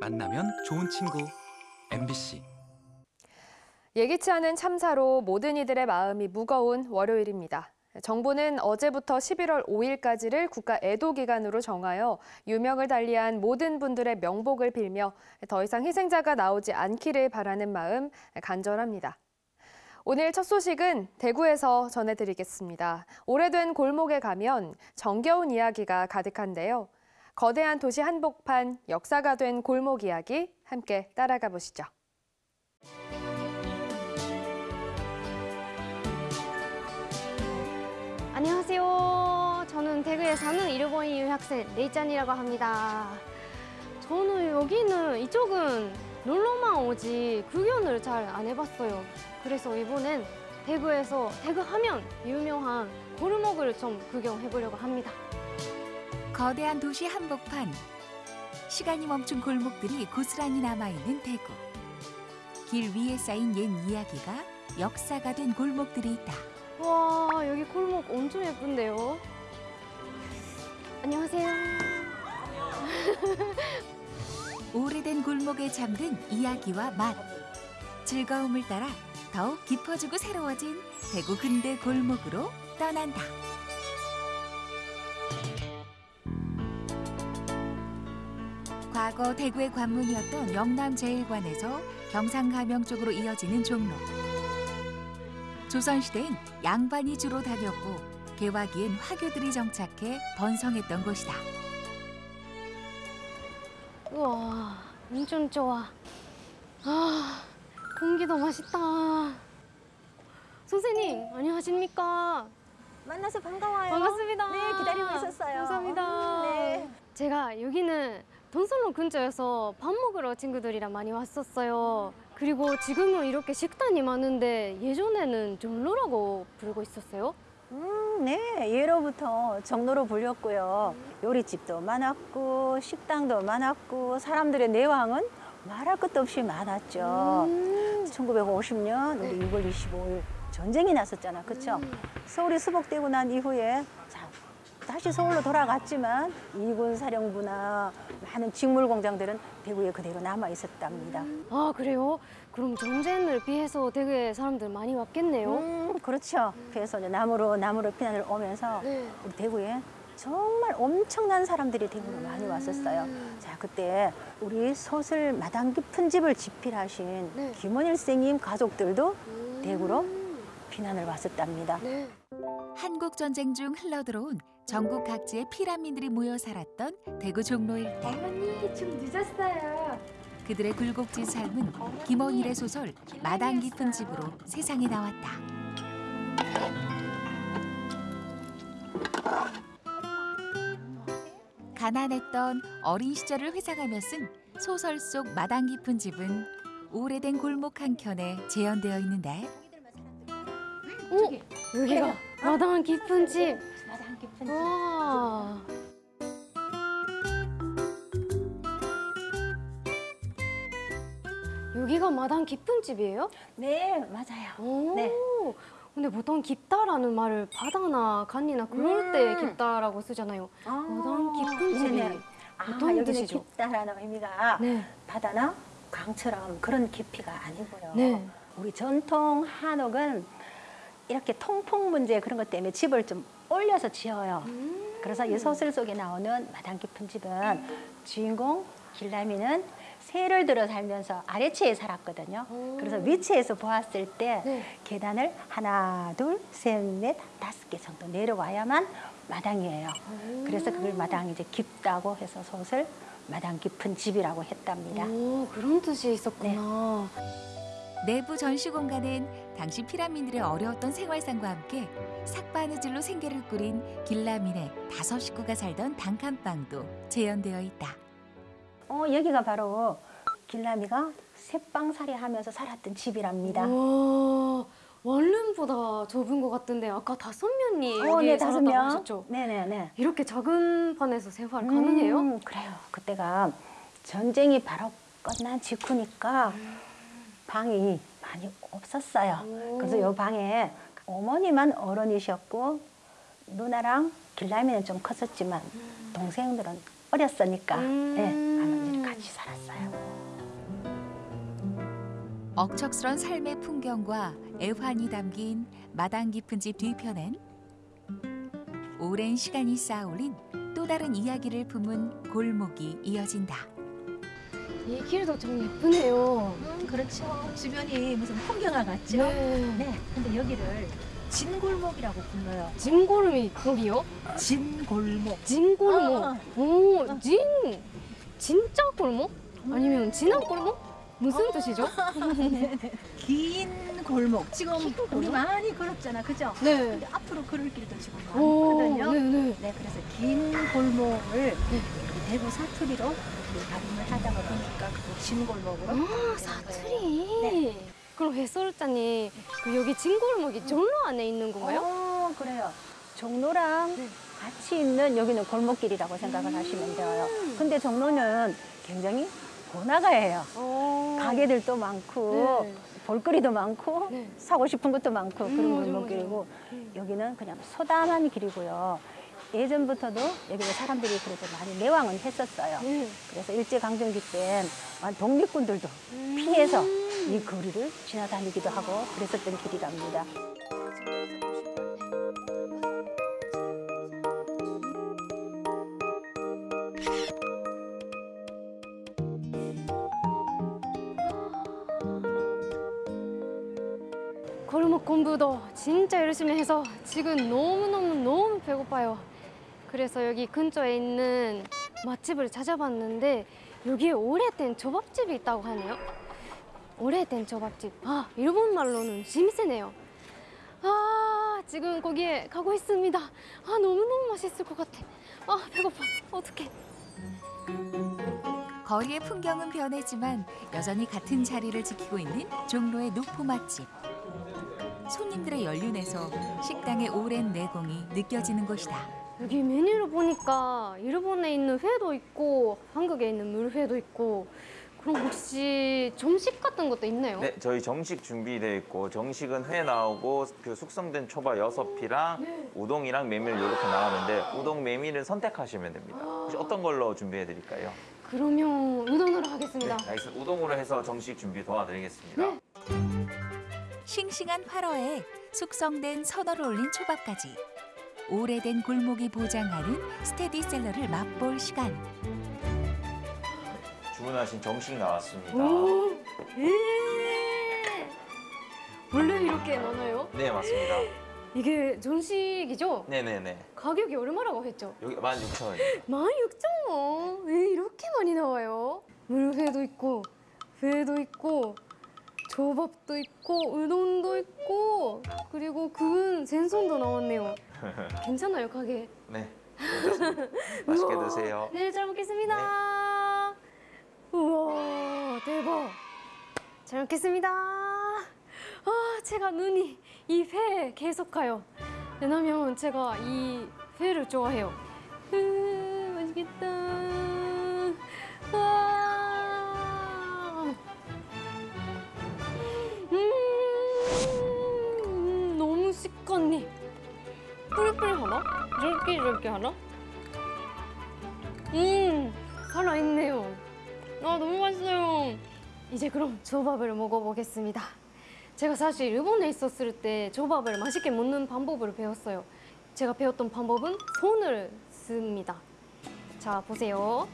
만나면 좋은 친구 MBC 예기치 않은 참사로 모든 이들의 마음이 무거운 월요일입니다. 정부는 어제부터 11월 5일까지를 국가 애도 기간으로 정하여 유명을 달리한 모든 분들의 명복을 빌며 더 이상 희생자가 나오지 않기를 바라는 마음 간절합니다. 오늘 첫 소식은 대구에서 전해드리겠습니다. 오래된 골목에 가면 정겨운 이야기가 가득한데요. 거대한 도시 한복판, 역사가 된 골목 이야기 함께 따라가 보시죠. 안녕하세요. 저는 대구에 사는 일본인 유학생 레이짠이라고 합니다. 저는 여기는 이쪽은 놀러만 오지 구경을 잘 안 해봤어요. 그래서 이번엔 대구에서 대구 하면 유명한 골목을 좀 구경해보려고 합니다. 거대한 도시 한복판. 시간이 멈춘 골목들이 고스란히 남아있는 대구. 길 위에 쌓인 옛 이야기가 역사가 된 골목들이 있다. 와 여기 골목 엄청 예쁜데요. 안녕하세요. 오래된 골목에 잠든 이야기와 맛. 즐거움을 따라 더욱 깊어지고 새로워진 대구 근대 골목으로 떠난다. 과거 대구의 관문이었던 영남제일관에서 경상가명 쪽으로 이어지는 종로. 조선시대엔 양반이 주로 다녔고 개화기엔 화교들이 정착해 번성했던 곳이다. 우와 엄청 좋아. 아 공기도 맛있다. 선생님 안녕하십니까? 만나서 반가워요. 반갑습니다. 네, 기다리고 있었어요. 감사합니다. 네. 제가 여기는 돈솔로 근처여서 밥 먹으러 친구들이랑 많이 왔었어요. 그리고 지금은 이렇게 식당이 많은데 예전에는 종로라고 부르고 있었어요. 음, 네, 예로부터 정로로 불렸고요. 요리집도 많았고 식당도 많았고 사람들의 내왕은 말할 것도 없이 많았죠. 음. 1950년 우리 6월 25일 전쟁이 났었잖아, 그렇죠? 서울이 수복되고 난 이후에 자, 다시 서울로 돌아갔지만 이군 사령부나 많은 직물 공장들은 대구에 그대로 남아 있었답니다. 아 그래요? 그럼 전쟁을 피해서 되게 사람들 많이 왔겠네요. 음, 그렇죠. 그래서 이제 남으로 남으로 피난을 오면서 네. 우리 대구에 정말 엄청난 사람들이 대구로 많이 왔었어요. 자, 그때 우리 소설 마당 깊은 집을 집필하신 네. 김원일 선생님 가족들도 대구로 피난을 왔었답니다. 네. 한국 전쟁 중 흘러들어온 전국 각지의 피란민들이 모여 살았던 대구 종로 일대. 어머니 좀 늦었어요. 그들의 굴곡진 삶은 김원일의 소설 마당 깊은 집으로 세상에 나왔다. 가난했던 어린 시절을 회상하며 쓴 소설 속 마당 깊은 집은 오래된 골목 한 켠에 재현되어 있는데 오 여기가 마당 깊은 집. 마당 깊은 와. 여기가 마당 깊은 집이에요? 네, 맞아요. 오. 네. 근데 보통 깊다라는 말을 바다나 간이나 그럴 때 음. 깊다라고 쓰잖아요. 아, 마당 깊은 집이 네네. 아, 어떤 여기는 뜻이죠? 깊다라는 의미가 네. 바다나 강처럼 그런 깊이가 아니고요. 네. 우리 전통 한옥은 이렇게 통풍 문제 그런 것 때문에 집을 좀 올려서 지어요. 음. 그래서 이 소설 속에 나오는 마당 깊은 집은 주인공 길라미는 새를 들어 살면서 아래층에 살았거든요. 그래서 위치에서 보았을 때 네. 계단을 하나, 둘, 셋, 넷, 다섯 개 정도 내려와야만 마당이에요. 그래서 그걸 마당이 이제 깊다고 해서 소설 마당 깊은 집이라고 했답니다. 오 그런 뜻이 있었구나. 내부 전시 공간엔 당시 피라민들의 어려웠던 생활상과 함께 삭바느질로 생계를 꾸린 길라민의 다섯 식구가 살던 단칸방도 재현되어 있다. 어, 여기가 바로 길라미가 새빵살이 하면서 살았던 집이랍니다. 와 원룸보다 좁은 것 같은데 아까 다섯 명이 어, 여기 네, 다섯 살았다고 명. 하셨죠? 네네네. 이렇게 작은 판에서 생활 가능해요? 음, 그래요. 그때가 전쟁이 바로 끝난 직후니까 방이 많이 없었어요. 오. 그래서 요 방에 어머니만 어른이셨고 누나랑 길라미는 좀 컸었지만 음. 동생들은 어렸으니까 네, 음. 네, 아버님 같이 살았어요. 억척스런 삶의 풍경과 애환이 담긴 마당 깊은 집 뒤편엔 오랜 시간이 쌓아올린 또 다른 이야기를 품은 골목이 이어진다. 이 길도 좀 예쁘네요. 음, 그렇죠. 주변이 무슨 풍경화 같죠? 네. 네. 근데 여기를 진골목이라고 불러요. 진골미 거기요? 진골목. 진골목. 어. 오, 진 진짜 골목? 아니면 진한 골목? 무슨 뜻이죠? 긴 골목. 지금 우리 많이 걸었잖아, 그죠? 네. 근데 앞으로 걸을 길도 지금 오, 많거든요. 네, 네. 네, 그래서 긴 골목을 이 대구 사투리로 발음을 하다가 보니까 그 진골목으로. 아, 사투리. 그럼 해설자님, 그 여기 진 골목이 종로 안에 있는 건가요? 어, 그래요. 종로랑 같이 있는 여기는 골목길이라고 생각을 하시면 돼요. 근데 종로는 굉장히 번화가예요. 어. 가게들도 많고 네. 볼거리도 많고 네. 사고 싶은 것도 많고 음, 그런 맞아, 골목길이고. 음. 여기는 그냥 소담한 길이고요. 예전부터도 여기는 사람들이 그래도 많이 매왕은 했었어요. 네. 그래서 일제강점기 때 독립군들도 음. 피해서 이 거리를 지나다니기도 하고 그랬었던 길이랍니다. 골목 공부도 진짜 열심히 해서 지금 너무너무 너무 배고파요. 그래서 여기 근처에 있는 맛집을 찾아봤는데 여기에 오래된 초밥집이 있다고 하네요. 오래된 초밥집. 아, 일본 말로는 심세네요. 아, 지금 거기에 가고 있습니다. 아, 너무너무 맛있을 것 같아. 아, 배고파. 어떡해. 거리의 풍경은 변했지만 여전히 같은 자리를 지키고 있는 종로의 노포 맛집. 손님들의 연륜에서 식당의 오랜 내공이 느껴지는 곳이다. 여기 메뉴를 보니까 일본에 있는 회도 있고 한국에 있는 물회도 있고 그럼 혹시 점식 같은 것도 있나요? 네, 저희 정식 준비되어 있고 정식은 회 나오고 그 숙성된 초밥 여섯 피랑 네. 우동이랑 메밀 이렇게 나오는데 우동 메밀은 선택하시면 됩니다. 혹시 어떤 걸로 준비해 드릴까요? 그러면 우동으로 네, 하겠습니다. 알겠습니다. 우동으로 해서 정식 준비 도와드리겠습니다. 네. 싱싱한 활어에 숙성된 선어를 올린 초밥까지 오래된 골목이 보장하는 스테디셀러를 맛볼 시간. 주문하신 정식 나왔습니다. 오, 예. 원래 이렇게 많아요? 네, 맞습니다. 이게 전식이죠? 네네네. 가격이 얼마라고 했죠? 여기 16,000원입니다. 16,000원. 왜 이렇게 많이 나와요? 물회도 있고, 회도 있고, 조밥도 있고, 우동도 있고, 그리고 구운 생선도 나왔네요. 괜찮아요, 가게? 네. 맛있게 우와. 드세요. 네, 잘 먹겠습니다. 우와, 대박. 잘 먹겠습니다. 아, 제가 눈이 이 회에 계속 가요. 왜냐면 제가 이 회를 좋아해요. 으, 맛있겠다. 아. 하나? 쫄깃쫄깃하나? 음, 살아있네요. 아, 너무 맛있어요. 이제 그럼 조밥을 먹어보겠습니다. 제가 사실 일본에 있었을 때 조밥을 맛있게 먹는 방법을 배웠어요. 제가 배웠던 방법은 손을 씁니다. 자, 보세요.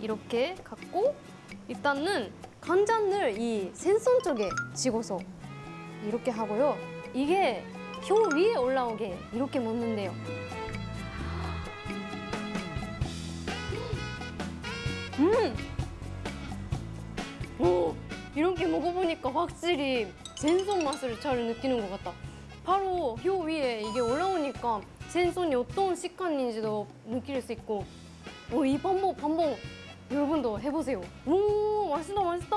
이렇게 갖고 일단은 간장을 이 생선 쪽에 찍어서 이렇게 하고요. 이게 혀 위에 올라오게 이렇게 먹는데요. 음! 오! 이렇게 먹어보니까 확실히 생선 맛을 잘 느끼는 것 같다. 바로 혀 위에 이게 올라오니까 생선이 어떤 식감인지도 느낄 수 있고 오, 이 방법, 방법 여러분도 해보세요. 오, 맛있다, 맛있다.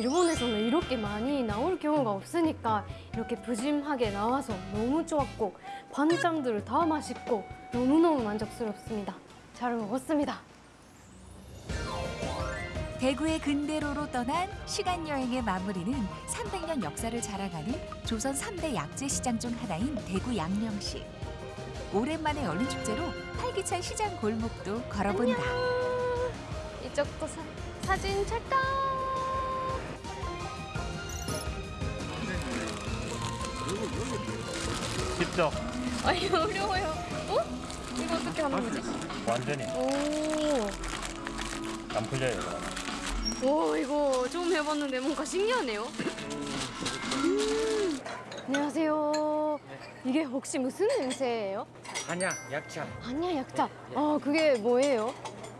일본에서는 이렇게 많이 나올 경우가 없으니까 이렇게 푸짐하게 나와서 너무 좋았고 반찬들 다 맛있고 너무너무 만족스럽습니다. 잘 먹었습니다. 대구의 근대로로 떠난 시간 여행의 마무리는 300년 역사를 자랑하는 조선 3대 약재 시장 중 하나인 대구 양령시. 오랜만에 열린 축제로 활기찬 시장 골목도 걸어본다. 이쪽도 사, 사진 찰칵. 직접 아니 어려워요. 어? 이거 어떻게 하는 거지? 완전히 오. 안 풀려요. 오 이거 좀 해봤는데 뭔가 신기하네요. 음, 안녕하세요. 이게 혹시 무슨 냄새예요? 한약, 약차. 아니야 약자. 아 그게 뭐예요?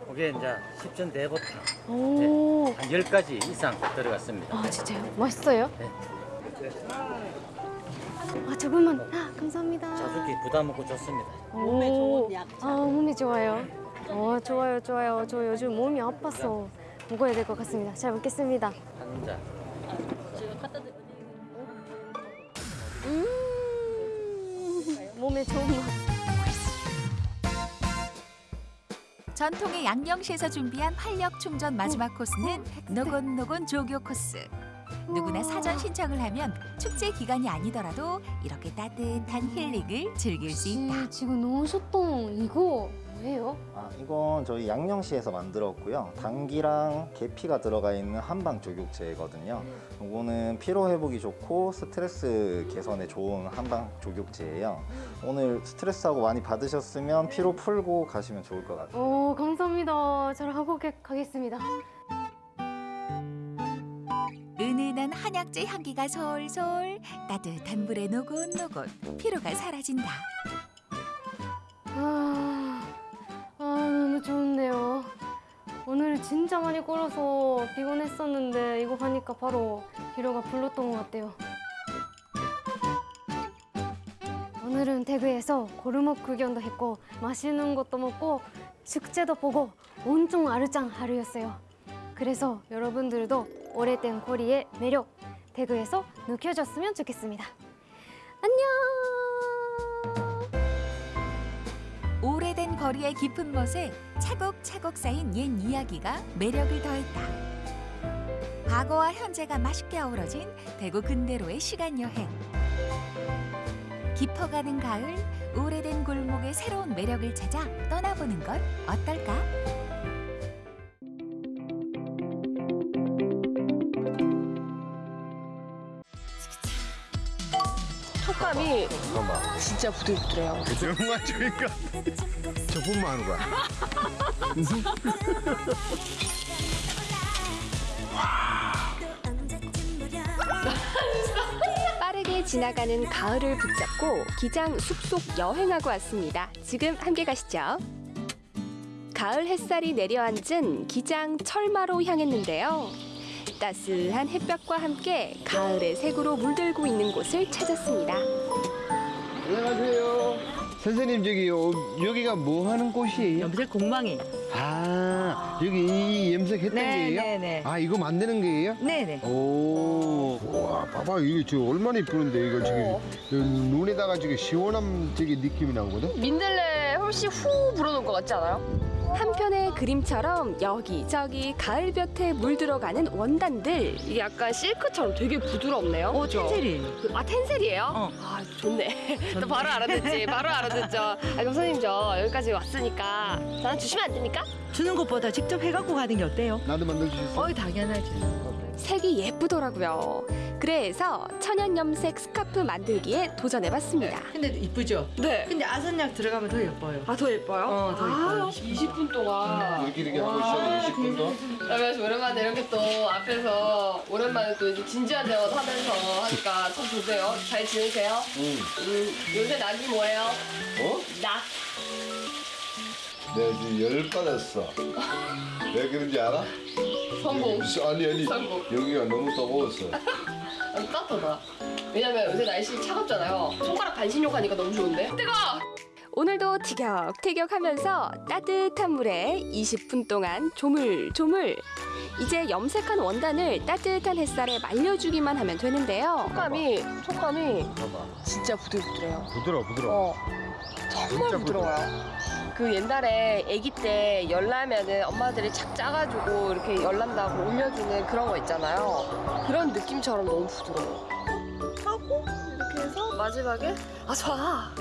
그게 이제 십전 대보탕 오. 한 10가지 이상 들어갔습니다. 아 진짜요? 맛있어요? 네. 아 조금만. 아 감사합니다. 자주기 부담 없고 좋습니다. 몸에 좋은 약자. 아 몸이 좋아요. 어 좋아요 좋아요. 저 요즘 몸이 아파서 먹어야 될 것 같습니다. 잘 먹겠습니다. 한 잔. 음 몸에 좋은 맛. 전통의 양령시에서 준비한 활력 충전 마지막 코스는 노곤노곤 조교 코스. 누구나 사전 신청을 하면 축제 기간이 아니더라도 이렇게 따뜻한 힐링을 즐길 수 있다. 지금 넣으셨던 이거 뭐예요? 아, 이건 저희 양령시에서 만들었고요. 당기랑 계피가 들어가 있는 한방 조격제거든요. 이거는 피로 회복이 좋고 스트레스 개선에 좋은 한방 조격제예요. 오늘 스트레스하고 많이 받으셨으면 피로 풀고 가시면 좋을 것 같아요. 오 감사합니다. 잘 하고 게- 가겠습니다. 은은한 한약재 향기가 솔솔 따뜻한 물에 노곤노곤 피로가 사라진다. 아, 아 너무 좋네요. 오늘 진짜 많이 걸어서 피곤했었는데 이거 하니까 바로 피로가 풀렸던 것 같아요. 오늘은 대구에서 고르목 구경도 했고 맛있는 것도 먹고 축제도 보고 온통 아르짱 하루였어요. 그래서 여러분들도 오래된 거리의 매력 대구에서 느껴졌으면 좋겠습니다. 안녕. 오래된 거리의 깊은 멋에 차곡차곡 쌓인 옛 이야기가 매력을 더했다. 과거와 현재가 맛있게 어우러진 대구 근대로의 시간 여행. 깊어가는 가을, 오래된 골목의 새로운 매력을 찾아 떠나보는 건 어떨까? 촉감이 진짜 부들부들해요. 정말 저희가 저뿐만 하는 거야. 빠르게 지나가는 가을을 붙잡고 기장 숲속 여행하고 왔습니다. 지금 함께 가시죠. 가을 햇살이 내려앉은 기장 철마로 향했는데요. 따스한 햇볕과 함께 가을의 색으로 물들고 있는 곳을 찾았습니다. 안녕하세요. 선생님 저기 요, 여기가 뭐 하는 곳이에요? 염색 공방이. 아 여기 이 염색했던 게예요? 네네네. 아 이거 만드는 게예요? 네네. 오, 와, 봐봐 이게 저 얼마나 이쁘는데 이거 지금 저 눈에다가 지금 시원한 저기 느낌이 나거든. 민들레 훨씬 후 불어놓은 것 같지 않아요? 한편의 그림처럼 여기저기 가을볕에 물들어가는 원단들 이게 약간 실크처럼 되게 부드럽네요. 오, 그죠? 텐세리. 아 텐셀이에요? 어. 아 좋네. 또 바로 알아듣지. 바로 알아듣죠. 아 그럼 선생님 저 여기까지 왔으니까 저는 주시면 안 됩니까? 주는 것보다 직접 해갖고 가는 게 어때요? 나도 만들 수 있어. 어이, 당연하지. 색이 예쁘더라고요. 그래서 천연 염색 스카프 만들기에 도전해봤습니다. 근데 이쁘죠? 네. 근데 아선약 들어가면 더 예뻐요. 아 더 예뻐요? 어, 더 예뻐요. 아, 20분 동안. 이렇게 이렇게 하고 있어요. 20분 더. 그러면서 오랜만에 이렇게 또 앞에서 오랜만에 또 이제 진지한 대화 하면서 하니까 참 좋네요. 잘 지내세요? 응. 음, 요새 낙이 뭐예요? 어? 낙. 내가 지금 열 받았어. 왜 그런지 알아? 성공. 아니 아니 성공. 여기가 너무 더워서. 아니, 따뜻하다. 왜냐면 요새 날씨 차갑잖아요. 손가락 반신욕 하니까 너무 좋은데? 뜨거! 오늘도 티격태격 하면서 따뜻한 물에 20분 동안 조물조물. 이제 염색한 원단을 따뜻한 햇살에 말려주기만 하면 되는데요. 촉감이, 촉감이. 진짜 부들부들해요. 부드러워 부드러워. 어, 정말 부드러워요. 그 옛날에 아기 때 열나면은 엄마들이 착 짜가지고 이렇게 열난다고 올려주는 그런 거 있잖아요. 그런 느낌처럼 너무 부드러워. 하고 이렇게 해서 마지막에 아 좋아.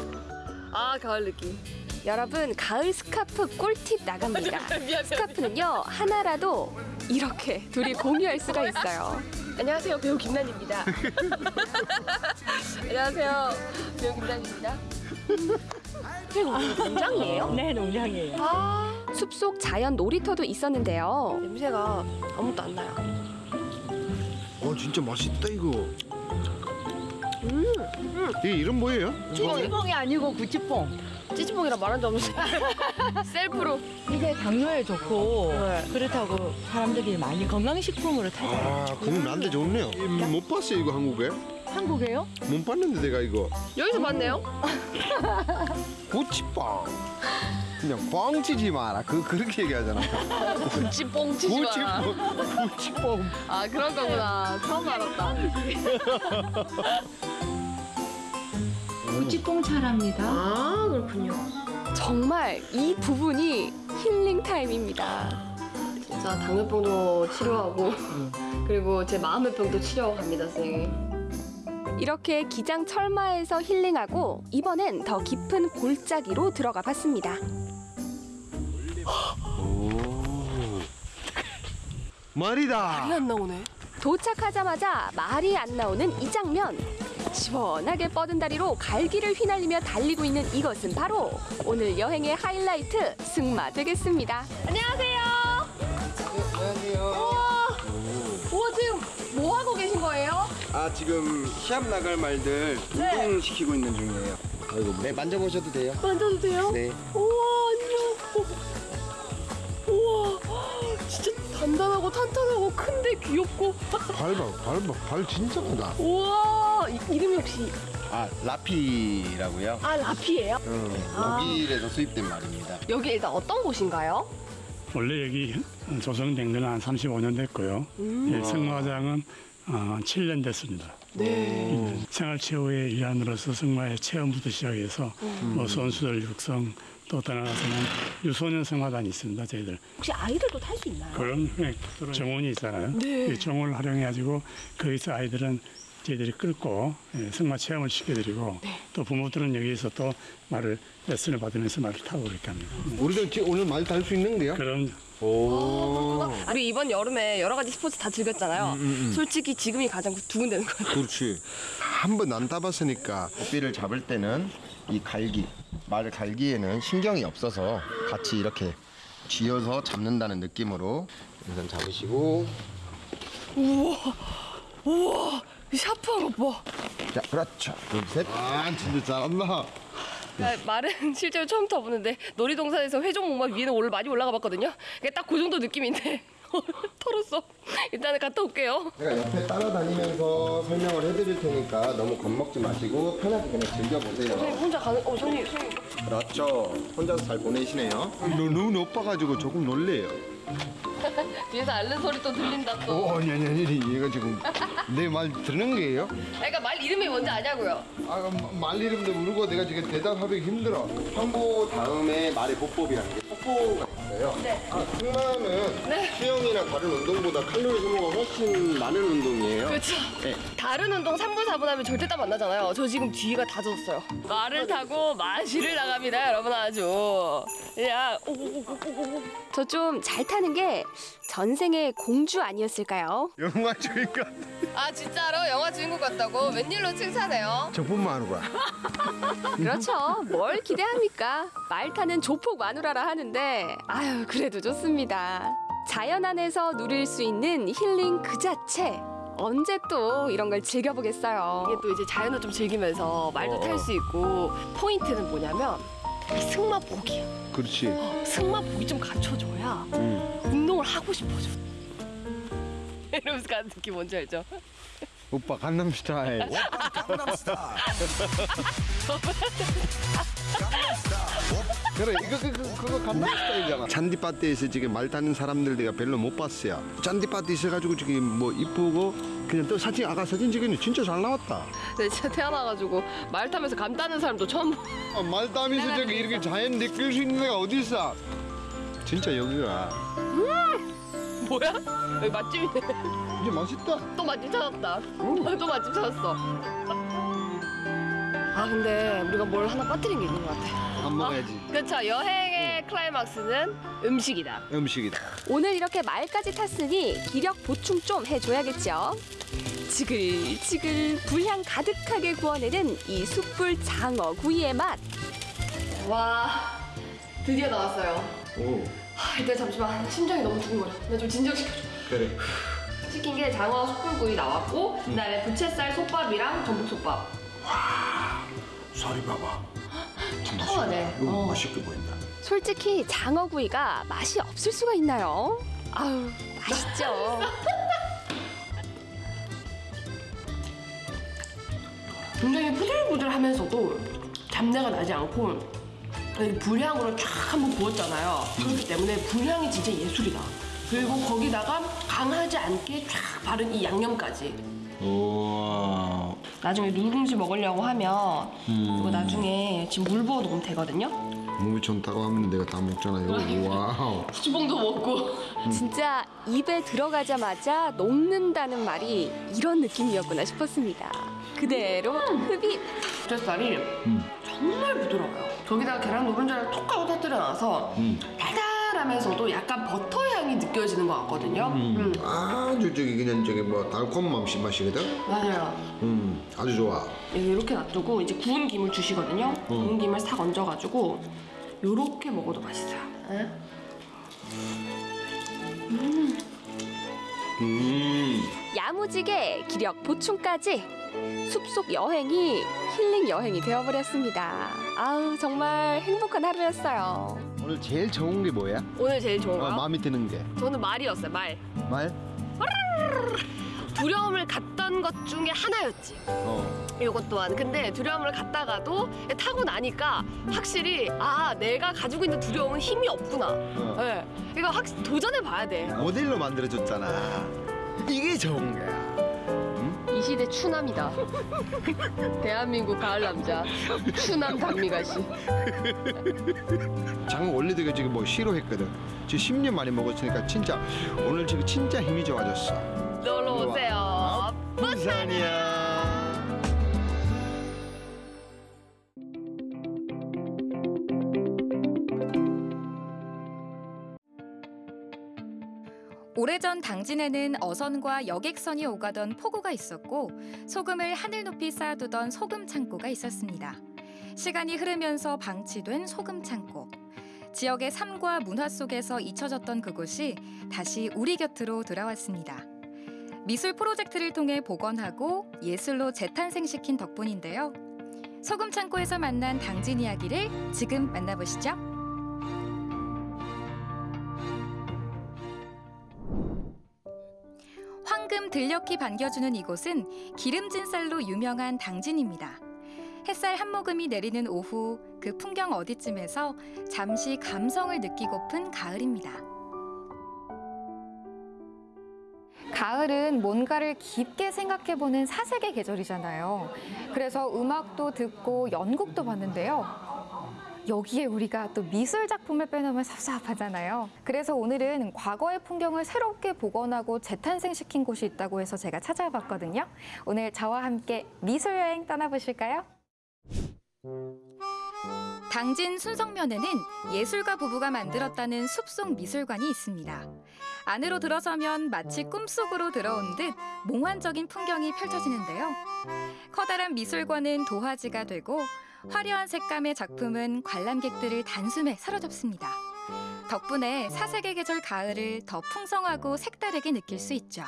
아 가을 느낌. 여러분 가을 스카프 꿀팁 나갑니다. 스카프는요 하나라도 이렇게 둘이 공유할 수가 있어요. 안녕하세요 배우 김난입니다. 안녕하세요 배우 김난입니다. 이게 농장이에요? 네, 농장이에요. 아 숲속 자연 놀이터도 있었는데요. 냄새가 아무것도 안 나요. 어 진짜 맛있다 이거. 음, 이게 이름 뭐예요? 찌찌뽕이 아니고 구찌뽕. 찌찌뽕이라 말한 적 없는데 셀프로 이게 당뇨에 좋고 네. 그렇다고 사람들이 많이 건강식품으로 찾아요. 아 그럼 나한테 좋네요. 못 봤어요 이거 한국에? 한국에요? 못 봤는데 내가 이거. 여기서 봤네요. 고치빵. 그냥 뻥 치지 마라. 그 그렇게 얘기하잖아. 찌뽕 치지 마라. 고치빵. 고치빵. 아 그런 거구나. 처음 알았다. 구찌뽕 차랍니다. 아 그렇군요. 정말 이 부분이 힐링 타임입니다. 진짜 당뇨병도 치료하고 그리고 제 마음의 병도 치료하고 갑니다, 선생님. 이렇게 기장 철마에서 힐링하고 이번엔 더 깊은 골짜기로 들어가 봤습니다. 오. 말이다. 안 나오네. 도착하자마자 말이 안 나오는 이 장면. 시원하게 뻗은 다리로 갈기를 휘날리며 달리고 있는 이것은 바로 오늘 여행의 하이라이트 승마 되겠습니다. 안녕하세요. 안녕하세요. 아 지금 시합 나갈 말들 네. 운동 시키고 있는 중이에요. 아이고 네 만져보셔도 돼요. 만져도 돼요? 네. 우와 안녕. 우와 진짜 단단하고 탄탄하고 큰데 귀엽고. 밟아, 밟아, 발 진짜 크다. 우와 이, 이름이 혹시 아 라피라고요. 아 라피예요? 응. 아. 독일에서 수입된 말입니다. 여기 일단 어떤 곳인가요? 원래 여기 조성된 건 한 35년 됐고요. 음. 예, 승마장은 어, 7년 됐습니다. 네. 음, 생활체육의 일환으로서 승마의 체험부터 시작해서 음. 뭐 선수들 육성 또 떠나가서는 유소년 승마단이 있습니다. 저희들 혹시 아이들도 탈 수 있나요? 그런 예, 정원이 있잖아요. 네. 이 정원을 활용해가지고 거기서 아이들은 저희들이 끌고 예, 승마 체험을 시켜드리고 네. 또 부모들은 여기서 또 말을 레슨을 받으면서 말을 타고 그렇게 합니다. 우리도 오늘 말탈수 있는데요? 그런 오. 우리 이번 여름에 여러 가지 스포츠 다 즐겼잖아요. 음, 음. 솔직히 지금이 가장 두근대는 것 같아요. 그렇지. 한 번 안 타봤으니까. 고삐를 잡을 때는 이 갈기 말을 갈기에는 신경이 없어서 같이 이렇게 쥐어서 잡는다는 느낌으로 우선 잡으시고 우와, 우와, 이 샤프한 것 봐. 자 그렇죠. 둘 셋. 아 진짜 잘한다. 아, 말은 실제로 처음 타보는데 놀이동산에서 회전목마 위에는 올라 많이 올라가 봤거든요. 그게 딱 그 정도 느낌인데 털었어. 일단은 갔다 올게요. 제가 옆에 따라다니면서 설명을 해드릴 테니까 너무 겁먹지 마시고 편하게 그냥 즐겨보세요. 선생님 혼자 가는, 어, 선생님, 선생님. 그렇죠. 혼자서 잘 보내시네요. 너 너무 높아가지고 조금 놀래요. 뒤에서 앓는 소리 또 들린다 또. 오, 아니 아니 아니 얘가 지금 내말 듣는 거예요? 그러니까 말 이름이 뭔지 아냐고요. 아, 말 이름도 모르고 내가 지금 대답하기 힘들어. 황보 다음에 말의 보법이라는 게 폭포가 있어요. 네. 아, 승마는 수영이나 다른 운동보다 칼로리 소모가 훨씬 많은 운동이에요. 그렇죠. 네. 다른 운동 3분, 4분 하면 절대 땀 안 나잖아요. 저 지금 뒤가 다 젖었어요. 말을 타고 마시를 나갑니다, 여러분 아주. 야, 오오오오오. 저좀 잘 타는 게 전생의 공주 아니었을까요? 영화 주인공 아 진짜로 영화 주인공 같다고 웬일로 칭찬해요? 저뿐만 하는 거야. 그렇죠. 뭘 기대합니까? 말 타는 조폭 마누라라 하는데 아유 그래도 좋습니다. 자연 안에서 누릴 수 있는 힐링 그 자체. 언제 또 이런 걸 즐겨보겠어요. 이게 또 이제 자연을 좀 즐기면서 말도 어. 탈 수 있고 포인트는 뭐냐면 이 승마복이야. 그렇지. 승마복이 좀 갖춰줘야 음. 운동을 하고 싶어져. 이러면서 가는 느낌 뭔지 알죠? 오빠 강남 스타일. 그래 이거 그, 그, 그거 같은 스타일이잖아 잔디밭에서 지금 말 타는 사람들 내가 별로 못 봤어요 잔디밭에 있어가지고 지금 뭐 이쁘고 그냥 또 사진 아까 사진 찍으니 진짜 잘 나왔다 네, 진짜 태어나가지고 말 타면서 감 따는 사람도 처음 보. 아, 말 따면서 저기 이렇게 자연 느낄 수 있는 데가 어디 있어 진짜 여기가 뭐야? 여기 맛집이네. 이제 맛있다 또 맛집 찾았다. 또 맛집 찾았어. 아 근데 우리가 뭘 하나 빠뜨린 게 있는 것 같아. 밥 먹어야지 그렇죠. 여행의 클라이막스는 음식이다. 음식이다 오늘 이렇게 말까지 탔으니 기력 보충 좀 해줘야겠죠. 지글지글 불향 가득하게 구워내는 이 숯불 장어 구이의 맛. 와 드디어 나왔어요. 오 하, 일단 잠시만 심장이 너무 두근거려. 나 좀 진정시켜줘. 그래 시킨 게 장어 숯불구이 나왔고 그다음에 부채살 솥밥이랑 전복솥밥. 살이 봐봐 통하네. 이거 어. 맛있게 보인다 솔직히 장어구이가 맛이 없을 수가 있나요? 아유 맛있죠. 굉장히 부들부들하면서도 잡내가 나지 않고 이 불향으로 쫙 한번 구웠잖아요. 그렇기 때문에 불향이 진짜 예술이다. 그리고 거기다가 강하지 않게 쫙 바른 이 양념까지. 우와 나중에 누룽지 먹으려고 하면 음. 이거 나중에 지금 물 부어 놓으면 되거든요. 몸이 좋다고 하면 내가 다 먹잖아요 wow 수봉도 먹고 진짜 입에 들어가자마자 녹는다는 말이 이런 느낌이었구나 싶었습니다. 그대로 흡입. 부채살이 정말 부드러워요. 거기다가 계란 노른자를 톡 하고 터뜨려 놔서 달달 하면서도 약간 버터 향이 느껴지는 것 같거든요. 음. 아주 저기 그냥 저기 뭐 달콤한 맛이 맛이거든 맞아요. 음 아주 좋아 이렇게 놔두고 이제 구운 김을 주시거든요. 구운 김을 싹 얹어가지고 이렇게 먹어도 맛있어요. 음 야무지게 기력 보충까지 숲속 여행이 힐링 여행이 되어버렸습니다. 아우 정말 행복한 하루였어요. 오늘 제일 좋은 게 뭐야? 오늘 제일 좋은 어, 거요? 마음에 드는 게 저는 말이었어요 말. 말? 두려움을 갖던 것 중에 하나였지. 어 이것 또한. 근데 두려움을 갖다가도 타고 나니까 확실히 아 내가 가지고 있는 두려움은 힘이 없구나. 네. 이거 확 도전해 봐야 돼. 모델로 만들어줬잖아 이게 좋은 거야 이 시대 추남이다. 대한민국 가을 남자 추남 단미가 씨. 장어 원래 되게 지금 뭐 싫어했거든 지금 10년 만에 먹었으니까 진짜 오늘 지금 진짜 힘이 좋아졌어 놀러 오세요. 부산이야 오래전 당진에는 어선과 여객선이 오가던 포구가 있었고 소금을 하늘 높이 쌓아두던 소금 창고가 있었습니다. 시간이 흐르면서 방치된 소금 창고. 지역의 삶과 문화 속에서 잊혀졌던 그곳이 다시 우리 곁으로 돌아왔습니다. 미술 프로젝트를 통해 복원하고 예술로 재탄생시킨 덕분인데요. 소금 창고에서 만난 당진 이야기를 지금 만나보시죠. 황금 들녘이 반겨주는 이곳은 기름진 쌀로 유명한 당진입니다. 햇살 한 모금이 내리는 오후 그 풍경 어디쯤에서 잠시 감성을 느끼고픈 가을입니다. 가을은 뭔가를 깊게 생각해보는 사색의 계절이잖아요. 그래서 음악도 듣고 연극도 봤는데요. 여기에 우리가 또 미술 작품을 빼놓으면 섭섭하잖아요. 그래서 오늘은 과거의 풍경을 새롭게 복원하고 재탄생시킨 곳이 있다고 해서 제가 찾아봤거든요. 오늘 저와 함께 미술 여행 떠나보실까요? 당진 순성면에는 예술가 부부가 만들었다는 숲속 미술관이 있습니다. 안으로 들어서면 마치 꿈속으로 들어온 듯 몽환적인 풍경이 펼쳐지는데요. 커다란 미술관은 도화지가 되고 화려한 색감의 작품은 관람객들을 단숨에 사로잡습니다. 덕분에 사색의 계절 가을을 더 풍성하고 색다르게 느낄 수 있죠.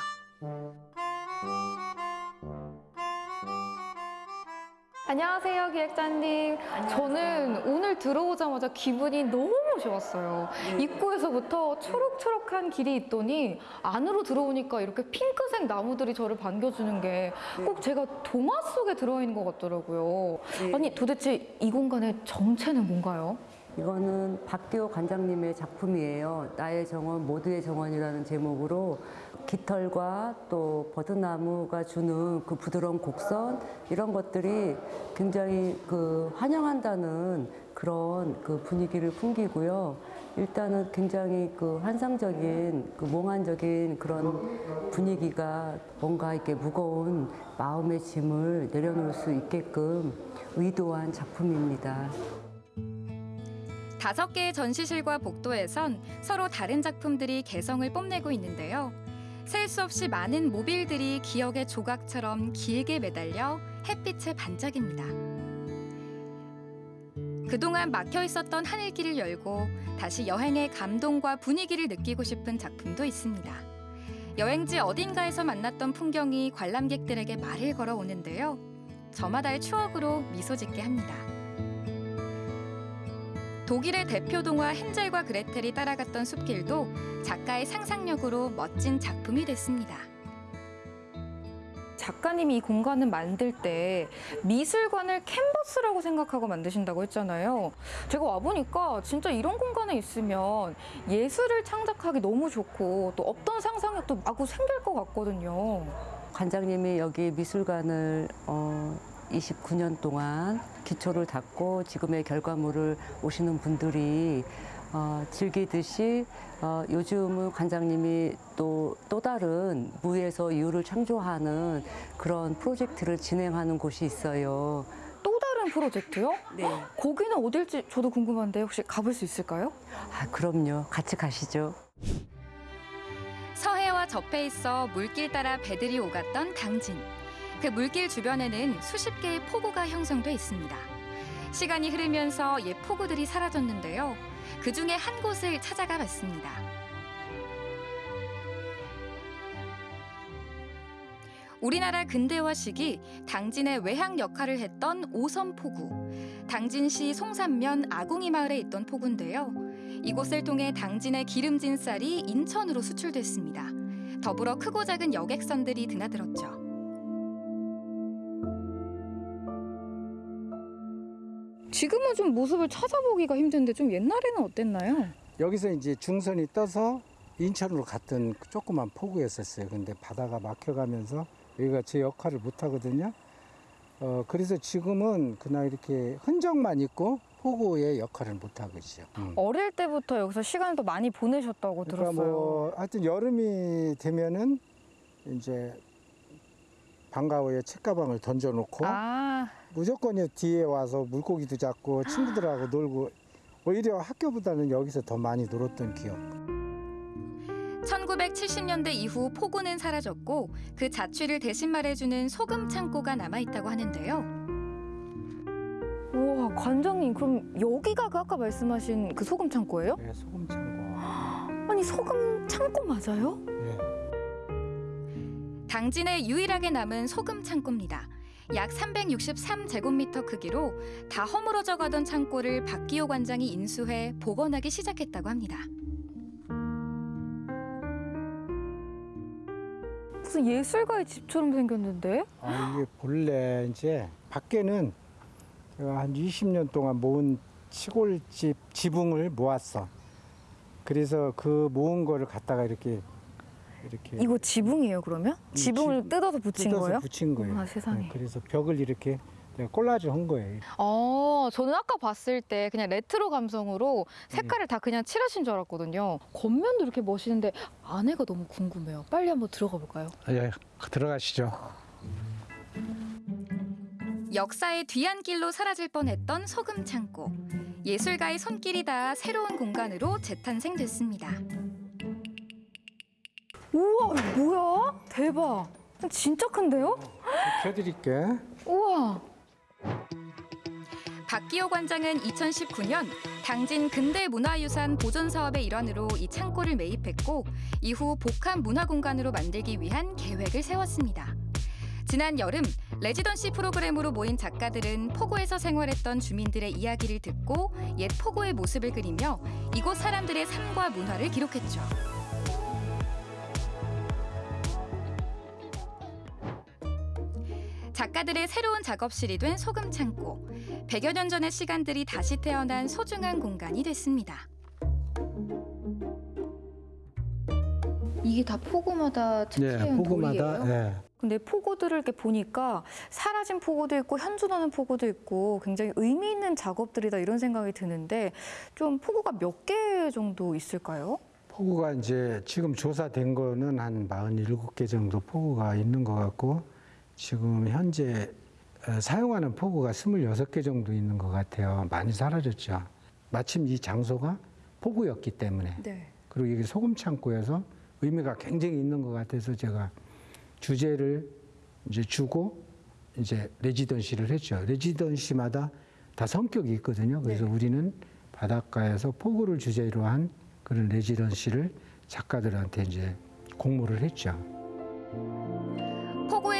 안녕하세요, 기획자님. 저는 오늘 들어오자마자 기분이 너무 좋았어요. 입구에서부터 초록초록한 길이 있더니 안으로 들어오니까 이렇게 핑크색 나무들이 저를 반겨주는 게 꼭 제가 동화 속에 들어있는 것 같더라고요. 아니, 도대체 이 공간의 정체는 뭔가요? 이거는 박기호 관장님의 작품이에요. 나의 정원, 모두의 정원이라는 제목으로 깃털과 또 버드나무가 주는 그 부드러운 곡선 이런 것들이 굉장히 그 환영한다는 그런 그 분위기를 풍기고요. 일단은 굉장히 그 환상적인 그 몽환적인 그런 분위기가 뭔가 이렇게 무거운 마음의 짐을 내려놓을 수 있게끔 의도한 작품입니다. 다섯 개의 전시실과 복도에선 서로 다른 작품들이 개성을 뽐내고 있는데요. 셀 수 없이 많은 모빌들이 기억의 조각처럼 길게 매달려 햇빛에 반짝입니다. 그동안 막혀 있었던 하늘길을 열고 다시 여행의 감동과 분위기를 느끼고 싶은 작품도 있습니다. 여행지 어딘가에서 만났던 풍경이 관람객들에게 말을 걸어 오는데요. 저마다의 추억으로 미소 짓게 합니다. 독일의 대표 동화 헨젤과 그레텔이 따라갔던 숲길도 작가의 상상력으로 멋진 작품이 됐습니다. 작가님이 이 공간을 만들 때 미술관을 캔버스라고 생각하고 만드신다고 했잖아요. 제가 와보니까 진짜 이런 공간에 있으면 예술을 창작하기 너무 좋고 또 어떤 상상력도 마구 생길 것 같거든요. 관장님이 여기 미술관을 어, 29년 동안 기초를 닦고 지금의 결과물을 오시는 분들이 어, 즐기듯이 어, 요즘은 관장님이 또, 또 다른 무에서 이유를 창조하는 그런 프로젝트를 진행하는 곳이 있어요. 또 다른 프로젝트요? 네. 거기는 어딜지 저도 궁금한데 혹시 가볼 수 있을까요? 아, 그럼요. 같이 가시죠. 서해와 접해 있어 물길 따라 배들이 오갔던 당진. 그 물길 주변에는 수십 개의 포구가 형성돼 있습니다. 시간이 흐르면서 옛 포구들이 사라졌는데요. 그 중에 한 곳을 찾아가 봤습니다. 우리나라 근대화 시기 당진의 외항 역할을 했던 오섬 포구. 당진시 송산면 아궁이 마을에 있던 포구인데요. 이곳을 통해 당진의 기름진 쌀이 인천으로 수출됐습니다. 더불어 크고 작은 여객선들이 드나들었죠. 지금은 좀 모습을 찾아보기가 힘든데 좀 옛날에는 어땠나요? 여기서 이제 중선이 떠서 인천으로 갔던 그 조그만 포구였었어요. 근데 바다가 막혀가면서 여기가 제 역할을 못 하거든요. 어, 그래서 지금은 그냥 이렇게 흔적만 있고 포구의 역할을 못 하고 있죠. 음. 어릴 때부터 여기서 시간을 또 많이 보내셨다고 그러니까 들었어요. 뭐 하여튼 여름이 되면은 이제 방과 후에 책가방을 던져놓고 아, 무조건 이 뒤에 와서 물고기도 잡고 친구들하고 놀고 오히려 학교보다는 여기서 더 많이 놀았던 기억. 1970년대 이후 포구는 사라졌고 그 자취를 대신 말해주는 소금 창고가 남아 있다고 하는데요. 우와 관장님 그럼 여기가 그 아까 말씀하신 그 소금 창고예요? 네, 소금 창고. 아니 소금 창고 맞아요? 네. 당진에 유일하게 남은 소금 창고입니다. 약 363제곱미터 크기로 다 허물어져 가던 창고를 박기호 관장이 인수해 복원하기 시작했다고 합니다. 무슨 예술가의 집처럼 생겼는데? 아, 이게 본래 이제 밖에는 한 20년 동안 모은 시골집 지붕을 모았어. 그래서 그 모은 거를 갖다가 이렇게 이렇게 이거 지붕이에요 그러면? 음, 지붕을 지- 뜯어서 붙인 뜯어서 거예요? 붙인 거예요. 아, 세상에. 네, 그래서 벽을 이렇게 내가 콜라주 한 거예요. 어, 저는 아까 봤을 때 그냥 레트로 감성으로 색깔을 다 그냥 칠하신 줄 알았거든요. 겉면도 이렇게 멋있는데 안에가 너무 궁금해요. 빨리 한번 들어가 볼까요? 아, 예, 들어가시죠. 역사의 뒤안길로 사라질 뻔했던 소금 창고. 예술가의 손길이 닿아 새로운 공간으로 재탄생됐습니다. 우와, 뭐야? 대박. 진짜 큰데요? 켜드릴게. 우와. 박기호 관장은 2019년 당진 근대문화유산 보존 사업의 일환으로 이 창고를 매입했고 이후 복합 문화공간으로 만들기 위한 계획을 세웠습니다. 지난 여름 레지던시 프로그램으로 모인 작가들은 포구에서 생활했던 주민들의 이야기를 듣고 옛 포구의 모습을 그리며 이곳 사람들의 삶과 문화를 기록했죠. 작가들의 새로운 작업실이 된 소금 창고. 100여 년 전의 시간들이 다시 태어난 소중한 공간이 됐습니다. 이게 다 포구마다 특수한 돌이에요? 예. 근데 포구들을 이렇게 보니까 사라진 포구도 있고 현존하는 포구도 있고 굉장히 의미 있는 작업들이다 이런 생각이 드는데 좀 포구가 몇 개 정도 있을까요? 포구가 이제 지금 조사된 거는 한 47개 정도 포구가 있는 것 같고 지금 현재 어, 사용하는 포구가 26개 정도 있는 것 같아요. 많이 사라졌죠. 마침 이 장소가 포구였기 때문에 네. 그리고 이게 소금 창고여서 의미가 굉장히 있는 것 같아서 제가 주제를 이제 주고 이제 레지던시를 했죠. 레지던시마다 다 성격이 있거든요. 그래서 우리는 바닷가에서 포구를 주제로 한 그런 레지던시를 작가들한테 이제 공모를 했죠.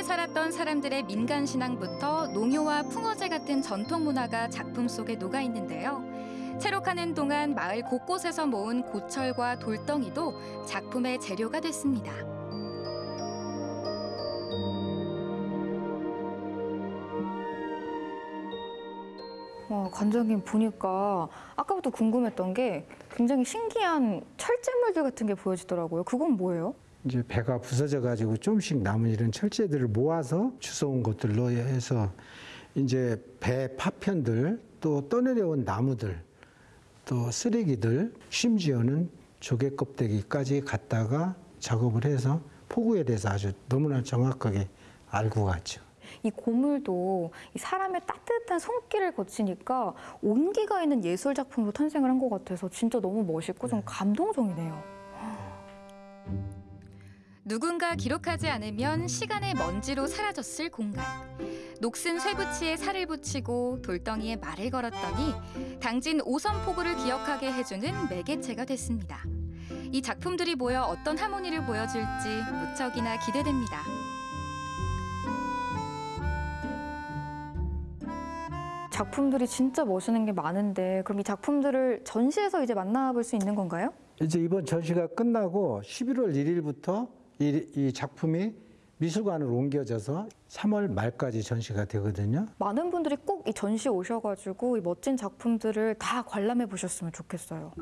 살았던 사람들의 민간 신앙부터 농요와 풍어제 같은 전통 문화가 작품 속에 녹아 있는데요. 체록하는 동안 마을 곳곳에서 모은 고철과 돌덩이도 작품의 재료가 됐습니다. 와, 관장님 보니까 아까부터 궁금했던 게 굉장히 신기한 철제물들 같은 게 보여지더라고요. 그건 뭐예요? 이제 배가 부서져 가지고 좀씩 남은 이런 철제들을 모아서 주워온 것들로 해서 이제 배 파편들 또 떠내려온 나무들 또 쓰레기들 심지어는 조개 껍데기까지 갖다가 작업을 해서 포구에 대해서 아주 너무나 정확하게 알고 갔죠. 이 고물도 이 사람의 따뜻한 손길을 거치니까 온기가 있는 예술 작품으로 탄생을 한 것 같아서 진짜 너무 멋있고 좀 감동적이네요. 누군가 기록하지 않으면 시간의 먼지로 사라졌을 공간. 녹슨 쇠붙이에 살을 붙이고 돌덩이에 말을 걸었더니 당진 오선포구를 기억하게 해주는 매개체가 됐습니다. 이 작품들이 모여 어떤 하모니를 보여줄지 무척이나 기대됩니다. 작품들이 진짜 멋있는 게 많은데 그럼 이 작품들을 전시에서 이제 만나볼 수 있는 건가요? 이제 이번 전시가 끝나고 11월 1일부터 이, 이 작품이 미술관으로 옮겨져서 3월 말까지 전시가 되거든요. 많은 분들이 꼭 이 전시 오셔가지고 이 멋진 작품들을 다 관람해 보셨으면 좋겠어요.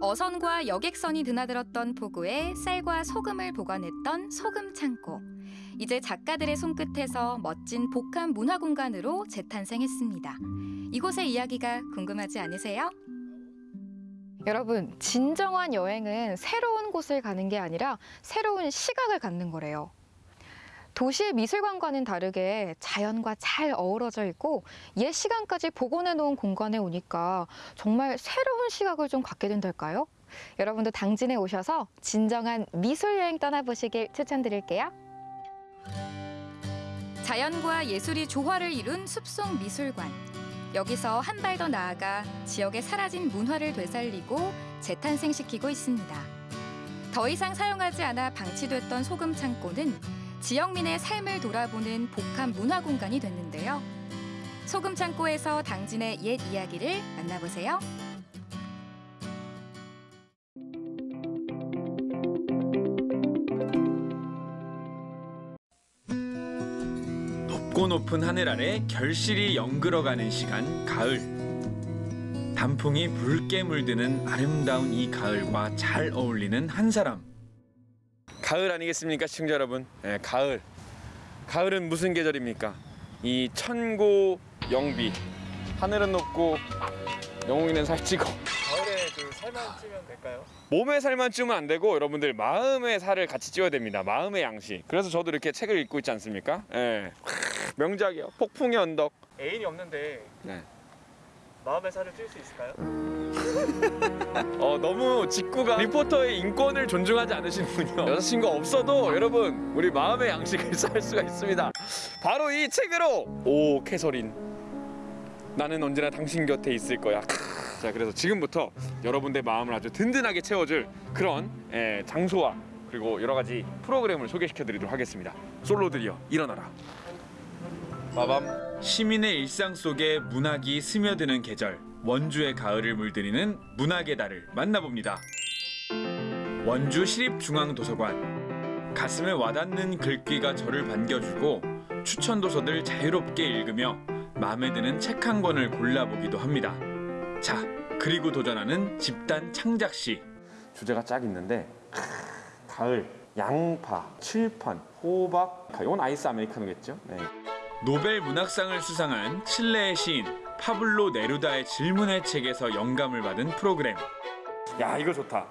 어선과 여객선이 드나들었던 포구에 쌀과 소금을 보관했던 소금 창고. 이제 작가들의 손끝에서 멋진 복합 문화 공간으로 재탄생했습니다. 이곳의 이야기가 궁금하지 않으세요? 여러분, 진정한 여행은 새로운 곳을 가는 게 아니라 새로운 시각을 갖는 거래요. 도시의 미술관과는 다르게 자연과 잘 어우러져 있고 옛 시간까지 복원해 놓은 공간에 오니까 정말 새로운 시각을 좀 갖게 된달까요? 여러분도 당진에 오셔서 진정한 미술 여행 떠나보시길 추천드릴게요. 자연과 예술이 조화를 이룬 숲속 미술관. 여기서 한 발 더 나아가 지역의 사라진 문화를 되살리고 재탄생시키고 있습니다. 더 이상 사용하지 않아 방치됐던 소금 창고는 지역민의 삶을 돌아보는 복합 문화 공간이 됐는데요. 소금 창고에서 당진의 옛 이야기를 만나보세요. 높고 높은 하늘 아래 결실이 연그러가는 시간 가을. 단풍이 붉게 물드는 아름다운 이 가을과 잘 어울리는 한 사람. 가을 아니겠습니까 시청자 여러분? 네, 가을. 가을은 무슨 계절입니까? 이 천고 영비. 하늘은 높고 영웅이는 살찌고. 가을에 그 살만 찌면 될까요? 몸에 살만 찌면 안 되고 여러분들 마음의 살을 같이 찌어야 됩니다. 마음의 양식. 그래서 저도 이렇게 책을 읽고 있지 않습니까? 예 명작이요. 폭풍의 언덕. 애인이 없는데 네. 마음의 살을 찔 수 있을까요? 어 너무 직구가 리포터의 인권을 존중하지 않으시는군요. 여자친구 없어도 여러분 우리 마음의 양식을 쌓을 수가 있습니다. 바로 이 책으로! 오 캐서린. 나는 언제나 당신 곁에 있을 거야. 크. 자 그래서 지금부터 여러분의 마음을 아주 든든하게 채워줄 그런 예, 장소와 그리고 여러 가지 프로그램을 소개시켜 드리도록 하겠습니다. 솔로들이여 일어나라 빠밤. 시민의 일상 속에 문학이 스며드는 계절 원주의 가을을 물들이는 문학의 달을 만나봅니다. 원주 시립중앙도서관 가슴에 와닿는 글귀가 저를 반겨주고 추천 도서들 자유롭게 읽으며 마음에 드는 책 한 권을 골라보기도 합니다. 자, 그리고 도전하는 집단 창작 시. 주제가 쫙 있는데 크, 가을, 양파, 칠판, 호박. 이건 아이스 아메리카노겠죠? 네. 노벨 문학상을 수상한 칠레의 시인 파블로 네루다의 질문의 책에서 영감을 받은 프로그램. 야 이거 좋다.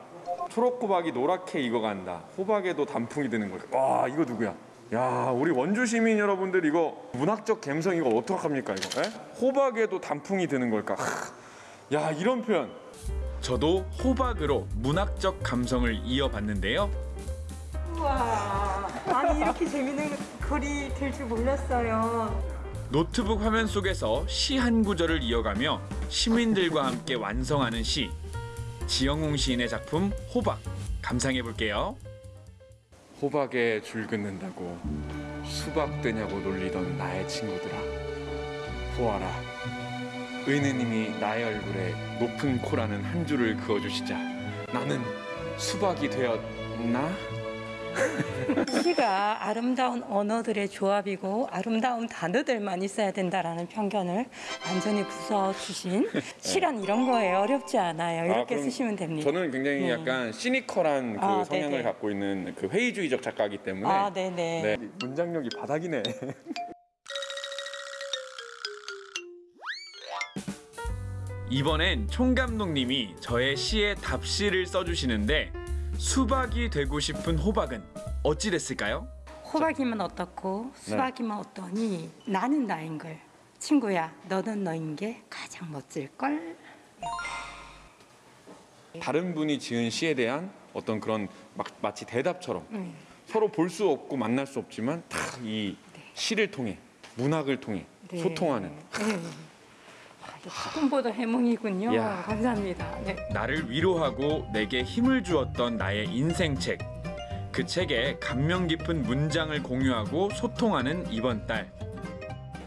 초록 호박이 노랗게 익어간다. 호박에도 단풍이 드는 걸까? 와 이거 누구야? 야 우리 원주 시민 여러분들 이거 문학적 감성 이거 어떡합니까 이거? 에? 호박에도 단풍이 드는 걸까? 하, 야 이런 표현. 저도 호박으로 문학적 감성을 이어봤는데요. 우와, 아니 이렇게 재밌는 글이 될 줄 몰랐어요. 노트북 화면 속에서 시 한 구절을 이어가며 시민들과 함께 완성하는 시. 지영웅 시인의 작품 호박 감상해 볼게요. 호박에 줄 긋는다고 수박 되냐고 놀리던 나의 친구들아 보아라 의느님이 나의 얼굴에 높은 코라는 한 줄을 그어주시자 나는 수박이 되었나? 시가 아름다운 언어들의 조합이고 아름다운 단어들만 있어야 된다라는 편견을 완전히 부숴주신 시란 이런 거에 어렵지 않아요. 이렇게 아, 쓰시면 됩니다. 저는 굉장히 네. 약간 시니컬한 그 아, 성향을 네네. 갖고 있는 그 회의주의적 작가이기 때문에 아, 네네. 네, 문장력이 바닥이네. 이번엔 총감독님이 저의 시에 답시를 써주시는데 수박이 되고 싶은 호박은 어찌 됐을까요? 호박이면 어떻고 수박이면 어떠니 나는 나인 걸 친구야 너는 너인 게 가장 멋질 걸. 다른 분이 지은 시에 대한 어떤 그런 막, 마치 대답처럼 음. 서로 볼 수 없고 만날 수 없지만 다 이 시를 통해 문학을 통해 네. 소통하는 네. 아, 꿈보다 해몽이군요. 야. 감사합니다. 네. 나를 위로하고 내게 힘을 주었던 나의 인생책. 그 책에 감명 깊은 문장을 공유하고 소통하는 이번 달.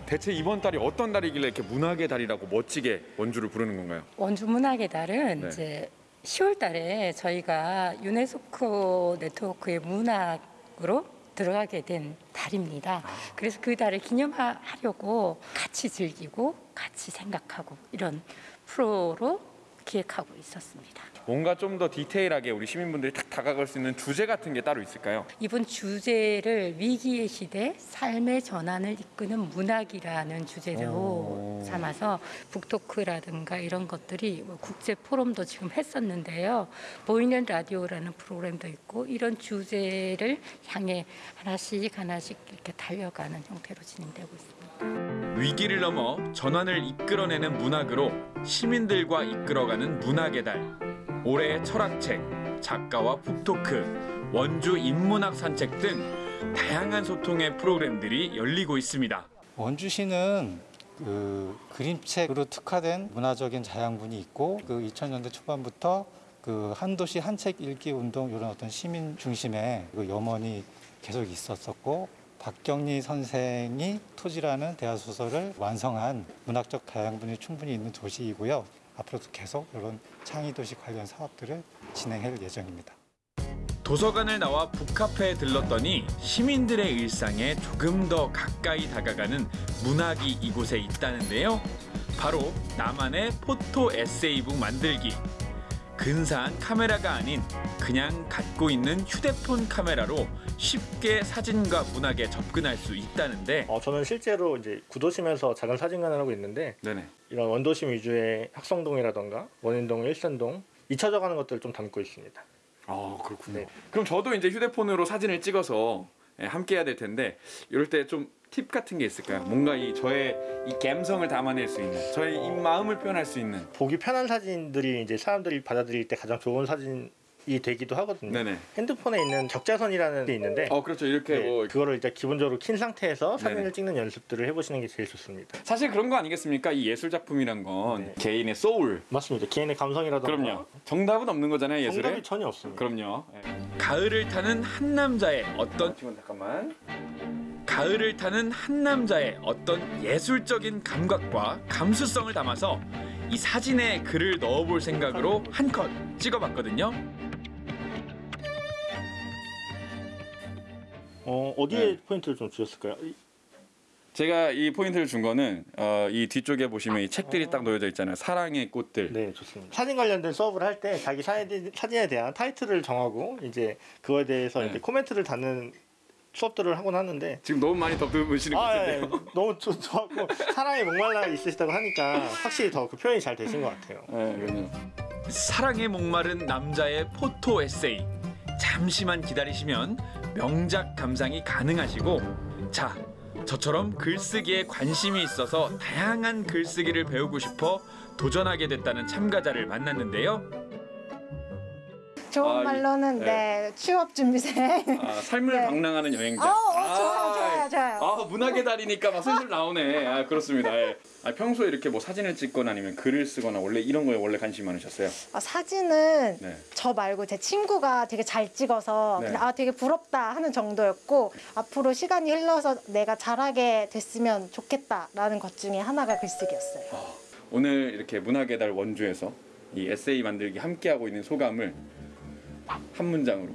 대체 이번 달이 어떤 달이길래 이렇게 문학의 달이라고 멋지게 원주를 부르는 건가요? 원주 문학의 달은 네. 이제 10월 달에 저희가 유네스코 네트워크의 문학으로 들어가게 된 달입니다. 그래서 그 달을 기념하려고 같이 즐기고 같이 생각하고 이런 프로로 기획하고 있었습니다. 뭔가 좀 더 디테일하게 우리 시민분들이 딱 다가갈 수 있는 주제 같은 게 따로 있을까요? 이번 주제를 위기의 시대 삶의 전환을 이끄는 문학이라는 주제로 오. 삼아서 북토크라든가 이런 것들이 뭐 국제 포럼도 지금 했었는데요. 보이는 라디오라는 프로그램도 있고 이런 주제를 향해 하나씩 하나씩 이렇게 달려가는 형태로 진행되고 있습니다. 위기를 넘어 전환을 이끌어내는 문학으로 시민들과 이끌어가는 문학의 달. 올해의 철학책, 작가와 북토크, 원주 인문학 산책 등 다양한 소통의 프로그램들이 열리고 있습니다. 원주시는 그 그림책으로 특화된 문화적인 자양분이 있고 그 2000년대 초반부터 그 한도시 한책 읽기 운동 이런 어떤 시민 중심의 그 염원이 계속 있었었고 박경리 선생이 토지라는 대화 소설을 완성한 문학적 다양분이 충분히 있는 도시이고요. 앞으로도 계속 이런 창의 도시 관련 사업들을 진행할 예정입니다. 도서관을 나와 북카페에 들렀더니 시민들의 일상에 조금 더 가까이 다가가는 문학이 이곳에 있다는데요. 바로 나만의 포토 에세이북 만들기. 근사한 카메라가 아닌 그냥 갖고 있는 휴대폰 카메라로 쉽게 사진과 문학에 접근할 수 있다는데 어, 저는 실제로 이제 구도심에서 작은 사진관을 하고 있는데 이런 원도심 위주의 학성동이라던가 원인동, 일산동 잊혀져 가는 것들을 좀 담고 있습니다. 아 그렇군요. 그럼 저도 이제 휴대폰으로 사진을 찍어서 예, 함께 해야 될 텐데 이럴 때 좀 팁 같은 게 있을까요? 뭔가 이 저의 이 감성을 담아낼 수 있는 저의 이 마음을 표현할 수 있는 보기 편한 사진들이 이제 사람들이 받아들일 때 가장 좋은 사진 이 되기도 하거든요. 네네. 핸드폰에 있는 적자선이라는 게 있는데 어 그렇죠 이렇게 네, 뭐 그거를 이제 기본적으로 킨 상태에서 사진을 네네. 찍는 연습들을 해보시는 게 제일 좋습니다. 사실 그런 거 아니겠습니까? 이 예술 작품이란 건 개인의 소울 맞습니다. 개인의 감성이라던가 그럼요. 정답은 없는 거잖아요 예술에. 정답이 전혀 없습니다. 그럼요. 예. 가을을 타는 한 남자의 어떤 잠깐만. 가을을 타는 한 남자의 어떤 예술적인 감각과 감수성을 담아서 이 사진에 글을 넣어볼 생각으로 한컷 찍어봤거든요. 어, 어디에 포인트를 좀 주셨을까요? 이- 제가 이 포인트를 준 거는 어, 이 뒤쪽에 보시면 이 책들이 딱 놓여져 있잖아요. 사랑의 꽃들. 네, 좋습니다. 사진 관련된 수업을 할 때 자기 사진, 사진에 대한 타이틀을 정하고 이제 그거에 대해서 이제 코멘트를 다는 수업들을 하곤 하는데 지금 너무 많이 것 아, 같은데요. 예, 너무 좋, 좋았고 사랑에 목말라 있으시다고 하니까 확실히 더 그 표현이 잘 되신 것 같아요. 네, 사랑에 목마른 남자의 포토 에세이. 잠시만 기다리시면 명작 감상이 가능하시고 자 저처럼 글쓰기에 관심이 있어서 다양한 글쓰기를 배우고 싶어 도전하게 됐다는 참가자를 만났는데요. 좋은 아, 이- 말로는 네. 네. 취업 준비생. 아, 삶을 네. 방랑하는 여행자. 좋아요, 좋아 요, 좋아요. 아, 문학의 달이니까 막 슬슬 나오네. 아, 그렇습니다. 예. 아, 평소에 이렇게 뭐 사진을 찍거나 아니면 글을 쓰거나 원래 이런 거에 원래 관심 많으셨어요? 아, 사진은 네. 저 말고 제 친구가 되게 잘 찍어서 네. 아 되게 부럽다 하는 정도였고 앞으로 시간이 흘러서 내가 잘하게 됐으면 좋겠다라는 것 중에 하나가 글쓰기였어요. 오늘 이렇게 문학의 달 원주에서 이 에세이 만들기 함께하고 있는 소감을 한 문장으로.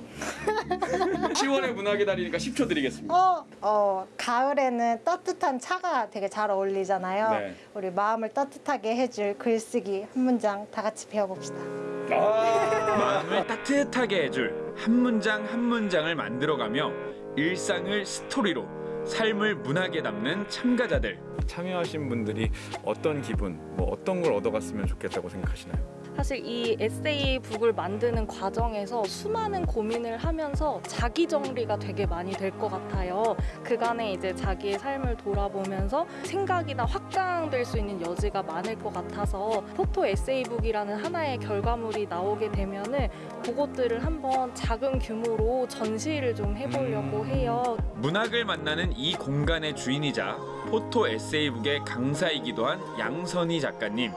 10월의 문학의 달이니까 10초 드리겠습니다. 어, 어, 가을에는 따뜻한 차가 되게 잘 어울리잖아요. 네. 우리 마음을 따뜻하게 해줄 글쓰기 한 문장 다 같이 배워봅시다. 마음을 따뜻하게 해줄 한 문장 한 문장을 만들어가며 일상을 스토리로 삶을 문학에 담는 참가자들 참여하신 분들이 어떤 기분, 뭐 어떤 걸 얻어갔으면 좋겠다고 생각하시나요? 사실 이 에세이 북을 만드는 과정에서 수많은 고민을 하면서 자기 정리가 되게 많이 될 것 같아요. 그간에 이제 자기의 삶을 돌아보면서 생각이나 확장될 수 있는 여지가 많을 것 같아서 포토 에세이북이라는 하나의 결과물이 나오게 되면 은 그것들을 한번 작은 규모로 전시를 좀 해보려고 해요. 문학을 만나는 이 공간의 주인이자 포토 에세이북의 강사이기도 한 양선희 작가님.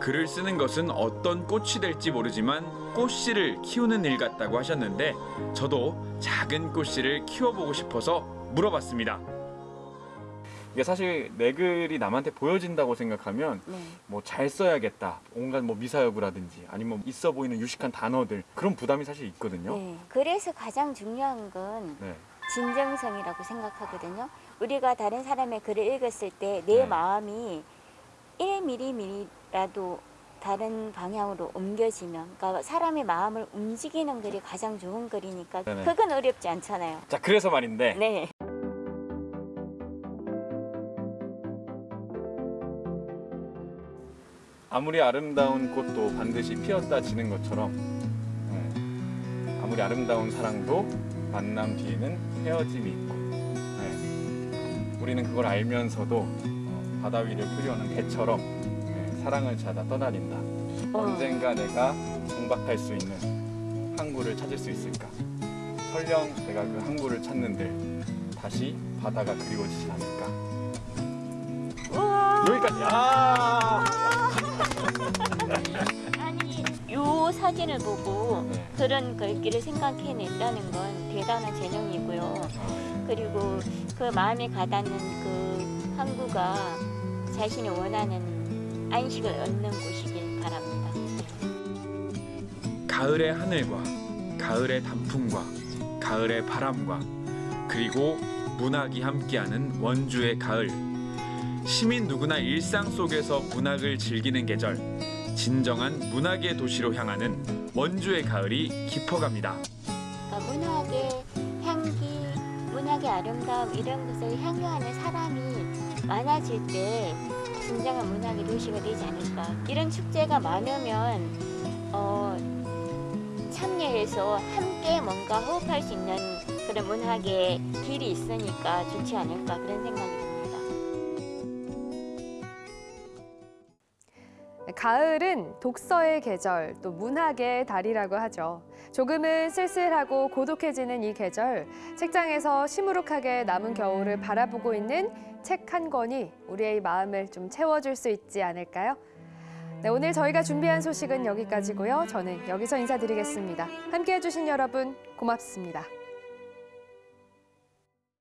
글을 쓰는 것은 어떤 꽃이 될지 모르지만 꽃씨를 키우는 일 같다고 하셨는데 저도 작은 꽃씨를 키워보고 싶어서 물어봤습니다. 이게 사실 내 글이 남한테 보여진다고 생각하면 뭐잘 써야겠다. 온갖 뭐 미사여구라든지 아니면 있어 보이는 유식한 단어들 그런 부담이 사실 있거든요. 네, 그래서 가장 중요한 건 네. 진정성이라고 생각하거든요. 우리가 다른 사람의 글을 읽었을 때내 네. 마음이 1mm라도 다른 방향으로 옮겨지면 그러니까 사람의 마음을 움직이는 글이 가장 좋은 글이니까 네네. 그건 어렵지 않잖아요. 자 그래서 말인데 네. 아무리 아름다운 꽃도 반드시 피었다 지는 것처럼 네, 아무리 아름다운 사랑도 만남 뒤에는 헤어짐이 있고 네, 우리는 그걸 알면서도 어, 바다 위를 흐려오는 배처럼 네, 사랑을 찾아 떠다닌다. 언젠가 내가 정박할 수 있는 항구를 찾을 수 있을까? 설령 내가 그 항구를 찾는데 다시 바다가 그리워지지 않을까? 여기까지. 아! 아니 요 사진을 보고 네. 그런 글귀를 생각해냈다는 건 대단한 재능이고요. 그리고 그 마음에 가닿는 그 항구가 자신이 원하는 안식을 얻는 곳이길 바랍니다. 가을의 하늘과 가을의 단풍과 가을의 바람과 그리고 문학이 함께하는 원주의 가을 시민 누구나 일상 속에서 문학을 즐기는 계절 진정한 문학의 도시로 향하는 원주의 가을이 깊어갑니다. 그러니까 문학의 향기, 문학의 아름다움 이런 것을 향유하는 사람이 많아질 때 진정한 문학의 도시가 되지 않을까. 이런 축제가 많으면 어, 참여해서 함께 뭔가 호흡할 수 있는 그런 문학의 길이 있으니까 좋지 않을까 그런 생각이 듭니다. 가을은 독서의 계절, 또 문학의 달이라고 하죠. 조금은 쓸쓸하고 고독해지는 이 계절, 책장에서 시무룩하게 남은 겨울을 바라보고 있는 책 한 권이 우리의 마음을 좀 채워줄 수 있지 않을까요? 네, 오늘 저희가 준비한 소식은 여기까지고요. 저는 여기서 인사드리겠습니다. 함께해 주신 여러분 고맙습니다.